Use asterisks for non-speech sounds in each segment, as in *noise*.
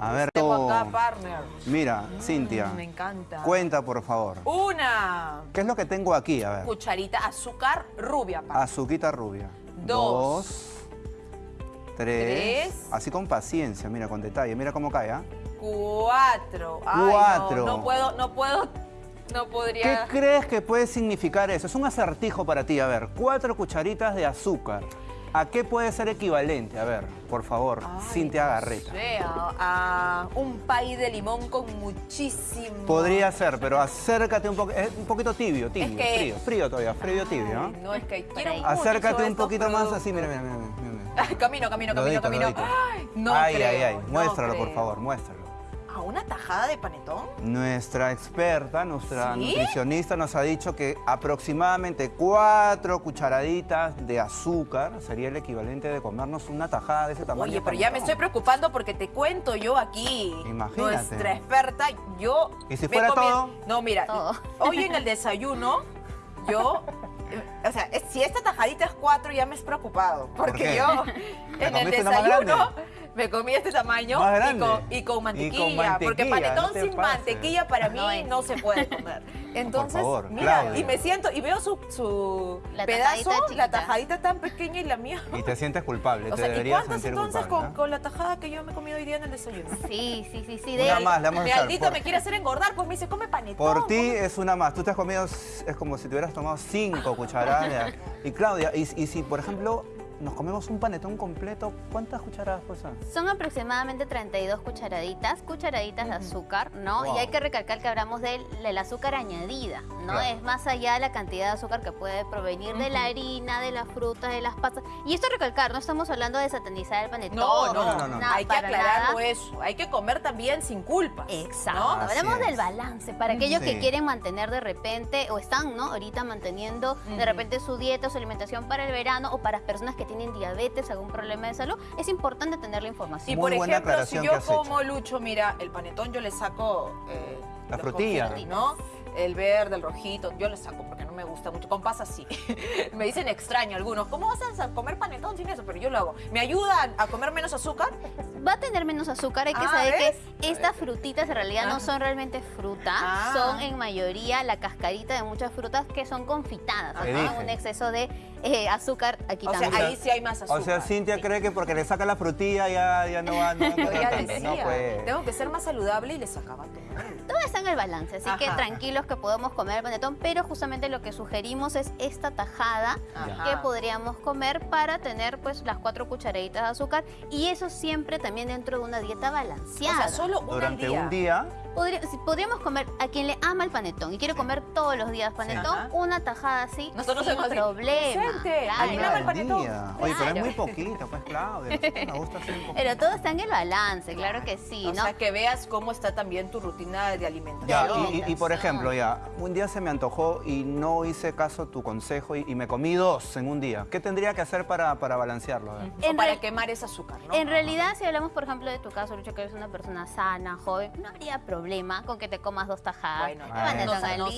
A ver, Tengo acá, partner. Mira, Cintia, Mm, me encanta. cuenta por favor. Una ¿Qué es lo que tengo aquí? A ver. cucharita azúcar rubia, partner. Azuquita rubia. Dos. Dos. Tres. Tres. Así con paciencia, mira, con detalle. Mira cómo cae, ¿ah? Cuatro. Ay, Cuatro. No, no puedo, no puedo, no ¿Qué podría. crees que puede significar eso? Es un acertijo para ti. A ver, cuatro cucharitas de azúcar. ¿A qué puede ser equivalente? A ver, por favor, Ay, Cintia no Garreta. sé, a, a un pay de limón con muchísimo. Podría ser, pero acércate un poco. Es un poquito tibio, tibio, que- frío, frío todavía, frío tibio, ¿no? No, es que quiero Acércate un poquito más así, mira, mira, mira. mira. Ay, *laughs* camino, camino, camino, Lodito, camino. lodito. Ay, no ay, creo, ay, ay. no Muéstralo, por creo. favor, muéstralo. ¿A una tajada de panetón? Nuestra experta, nuestra ¿Sí? nutricionista nos ha dicho que aproximadamente cuatro cucharaditas de azúcar sería el equivalente de comernos una tajada de ese tamaño. Oye, pero ya me estoy preocupando porque te cuento yo aquí. Imagínate. Nuestra experta, yo. ¿Y si fuera todo? No, mira, Todo. hoy en el desayuno, yo. O sea, si esta tajadita es cuatro, ya me es preocupado. Porque yo en el comiste una más desayuno? Me comí este tamaño Más y con, y con Y con mantequilla. porque panetón no sin mantequilla para mí No se puede comer. *laughs* Entonces, favor, mira, Claudia. y me siento, y veo su, su La pedazo, tajadita la tajadita tan pequeña y la mía. Y te sientes culpable, *laughs* O te sea, ¿y deberías cuántas sentir entonces culpable. con, ¿no? con la tajada que yo me he comido hoy día en el desayuno? Sí, sí, sí, sí. Una De más, le vamos a Mi echar. Aldito Por, me quiere hacer engordar, pues me dice, come panetón. por ti come". es una más. Tú te has comido, es como si te hubieras tomado cinco *laughs* cucharadas. y Claudia, y, y si por ejemplo nos comemos un panetón completo, ¿cuántas cucharadas pues son? Son aproximadamente 32 cucharaditas, cucharaditas de azúcar, ¿no? Wow. Y hay que recalcar que hablamos del, del azúcar añadida, ¿no? Claro. Es más allá de la cantidad de azúcar que puede provenir de la harina, de las frutas, de las pastas. Y esto recalcar, no estamos hablando de satanizar el panetón. No, no, no, no, no. nada, Hay que nada. eso. Hay que comer también sin culpas. Exacto, hablamos es. del balance, para aquellos Sí. que quieren mantener de repente, o están, ¿no? Ahorita manteniendo de repente su dieta, su alimentación para el verano, o para personas que tienen diabetes, algún problema de salud, es importante tener la información. Y Muy por buena ejemplo, si aclaración yo hecho. como Lucho, mira, el panetón yo le saco eh, La frutilla. El verde, el rojito, yo le saco me gusta mucho. Con pasas sí. *laughs* me dicen extraño algunos. ¿Cómo vas a comer panetón sin eso? Pero yo lo hago. ¿Me ayuda a comer menos azúcar? Va a tener menos azúcar, hay que Ah, saber ¿ves? que estas frutitas en realidad Ah. no son realmente fruta, Ah. son en mayoría la cascarita de muchas frutas que son confitadas, ¿no? un exceso de eh, azúcar aquí O sea, también. ahí sí hay más azúcar. O sea, Cintia cree que porque le saca la frutilla ya, ya no va, no ya decía, No, pues. tengo que ser más saludable y le sacaba todo. Todo está en el balance, así que tranquilos que podemos comer el panetón, pero justamente lo que sugerimos es esta tajada Ajá. que podríamos comer para tener pues las cuatro cucharaditas de azúcar y eso siempre también dentro de una dieta O balanceada. sea, solo una al Durante día. un día, podríamos comer, a quien le ama el panetón y quiere comer todos los días panetón, una tajada así, Nosotros sin problema. "Vicente, claro. ¿a quién ama el panetón? día. Oye, pero es Claro. muy poquito, pues Claudia. Pero todo está en el balance, claro que sí, o ¿no? sea, que veas cómo está también tu rutina de alimentación. Ya, y, y- y por ejemplo, ya, un día se me antojó y no hice caso a tu consejo y, y me comí dos en un día. ¿Qué tendría que hacer para, para balancearlo? O para quemar ese azúcar, ¿no? En realidad, si hablamos, por ejemplo, de tu caso, Lucho, que eres una persona sana, joven, no habría problema con que te comas dos tajadas. Bueno, no sabemos.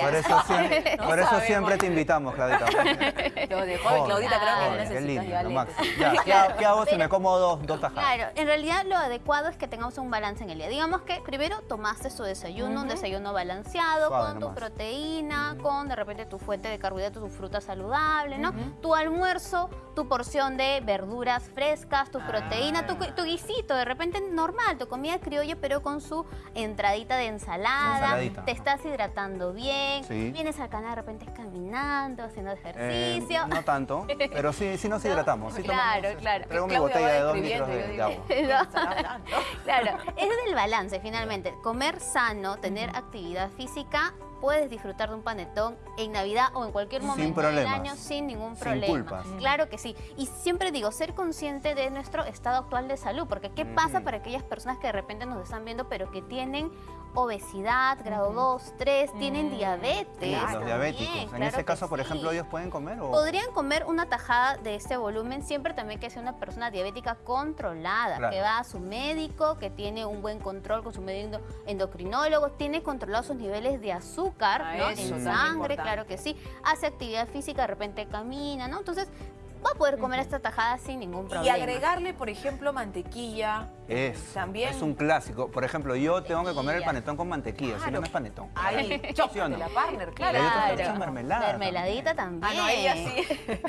Por eso, siempre, *laughs* No por eso sabemos. siempre te invitamos, Claudita. *laughs* Lo de joven, Claudita, creo que necesitas lindo, ya lo. Ya, ¿qué, ha- qué hago si me como dos, dos tajadas? Claro, en realidad lo adecuado es que tengamos un balance en el día. Digamos que primero tomaste tu desayuno, un desayuno balanceado, Suave con tu proteína, con de repente tu fuente de carbohidratos, tu fruta saludable, ¿no? Tu almuerzo, tu porción de verduras frescas, tu Ah. proteína, tu, tu guisito, de repente normal, tu comida criolla, pero con su entradita de ensalada. Ensaladita. Te estás hidratando bien, Sí. vienes al canal de repente caminando, haciendo Eh, ejercicio. no tanto, pero sí, sí nos *laughs* hidratamos. Sí Claro, tomamos, claro. Traigo mi botella de dos litros de, de agua. *laughs* ¿qué estará hablando? Claro, es el balance finalmente. Comer sano, tener actividad física, puedes disfrutar de un panetón en Navidad o en cualquier Sin momento del año sin ningún Sin problema. culpas. Claro que sí. Y siempre digo, ser consciente de nuestro estado actual de salud, porque ¿qué pasa para aquellas personas que de repente nos están viendo pero que tienen obesidad, grado 2, 3, tienen Mm, diabetes? claro. Los diabéticos. En claro ese caso, por sí. ejemplo, ellos pueden comer o... Podrían comer una tajada de este volumen siempre también que sea una persona diabética controlada, Claro. que va a su médico, que tiene un buen control con su médico endocrinólogo, tiene controlados sus niveles de azúcar Ah, ¿no? eso en sangre, claro que sí, hace actividad física, de repente camina, ¿no? Entonces, va a poder comer esta tajada sin ningún Y problema. agregarle, por ejemplo, mantequilla. Es, También. es un clásico. Por ejemplo, yo tengo que comer el panetón con mantequilla, si Claro. no, no es panetón. Ay, ¿Sí no? de la partner, claro. Y hay otros Claro. mermelada Mermeladita también. Ah, no, ella sí. A mis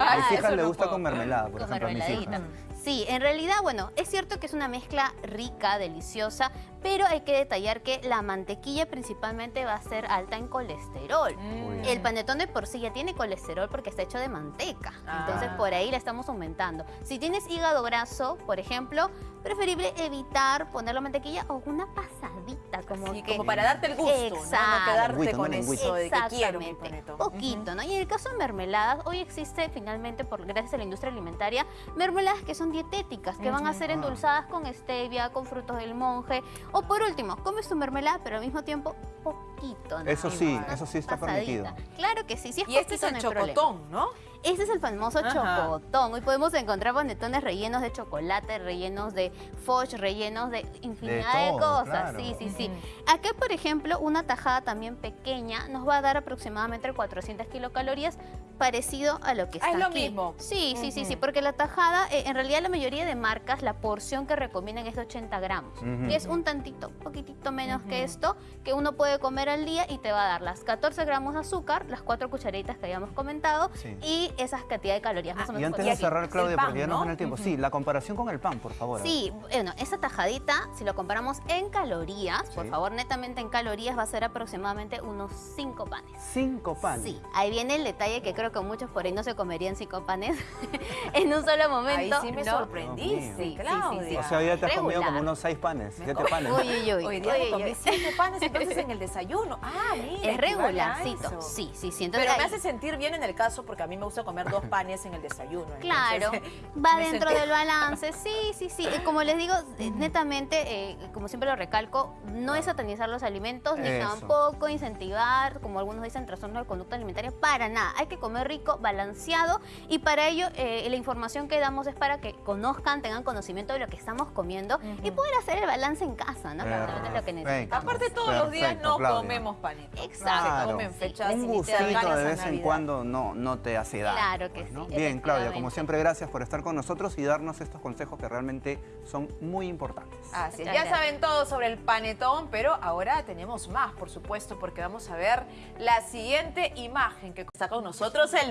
Ah, hijas eso le no gusta puedo. con mermelada, por Con ejemplo, a mis mermeladita. hijas. Sí, en realidad, bueno, es cierto que es una mezcla rica, deliciosa, pero hay que detallar que la mantequilla principalmente va a ser alta en colesterol. Mm. El panetón de por sí ya tiene colesterol porque está hecho de manteca. Ah. Entonces por ahí la estamos aumentando. Si tienes hígado graso, por ejemplo, preferible evitar ponerle mantequilla o una pasadita como Sí, que como para darte el gusto, ¿no? no Exacto. quedarte con lengüita. eso de que quiero mi poquito, ¿no? Y en el caso de mermeladas, hoy existe finalmente, por gracias a la industria alimentaria, mermeladas que son dietéticas, que van a ser endulzadas con stevia, con frutos del monje, o por último, comes tu mermelada, pero al mismo tiempo poquito, ¿no? Eso sí, eso sí está Pasadita. permitido. Claro que sí, sí es Y este es el no problema. chocotón, ¿no? Este es el famoso Ajá. chocotón. Hoy podemos encontrar panetones rellenos de chocolate, rellenos de foch, rellenos de infinidad de, todo, cosas. claro. Sí, sí, sí. Acá, por ejemplo, una tajada también pequeña nos va a dar aproximadamente 400 kilocalorías, parecido a lo que Ah, está es lo aquí. mismo. Sí, sí, sí, sí, porque la tajada, eh, en realidad la mayoría de marcas, la porción que recomiendan es de 80 gramos, Ujú. que es un tantito, un poquitito menos que esto, que uno puede comer al día y te va a dar las 14 gramos de azúcar, las cuatro cucharitas que habíamos comentado Sí. y esas cantidad de calorías. Más o Y menos antes Y de aquí, cerrar, el Claudia, pan, porque ya nos ¿no? ven el tiempo. Sí, la comparación con el pan, por favor. Sí, bueno, esa tajadita, si lo comparamos en calorías, por Sí. favor, netamente en calorías, va a ser aproximadamente unos 5 panes. Cinco panes. Sí, ahí viene el detalle que creo que muchos por ahí no se comerían cinco panes *laughs* en un solo Ahí momento. sí me ¿no? sorprendiste, Sí, sí, sí, Claudia. O sea, ya te has comido Regular. como unos seis panes, Me siete panes. Uy, uy, uy. Hoy día me comí uy. siete panes entonces *laughs* en el desayuno. Ah, mira. Es regularcito. Sí, sí, sí. Entonces, Pero me ahí- hace sentir bien en el caso porque a mí me gusta comer dos panes en el desayuno. Claro, *laughs* entonces, va dentro sentí- del *laughs* balance, sí, sí, sí. Como les digo, eh, netamente, eh, como siempre lo recalco, no es satanizar los alimentos, ni Eso. tampoco incentivar, como algunos dicen, trastornos de conducta alimentaria, para nada. Hay que comer rico, balanceado, y para ello eh, la información que damos es para que conozcan, tengan conocimiento de lo que estamos comiendo y poder hacer el balance en casa, ¿no? Es lo que necesitamos. Aparte todos los días no Claudia. comemos panetos. Exacto. Se comen Sí. fechas Un gustito de vez en cuando no, no te hace daño. Claro que pues, ¿no? sí, Bien, Claudia, como siempre, gracias por estar con nosotros y darnos estos consejos que realmente son muy importantes. Así es, ya gracias. saben todo sobre el panetón, pero ahora tenemos más, por supuesto, porque vamos a ver la siguiente imagen que está con nosotros el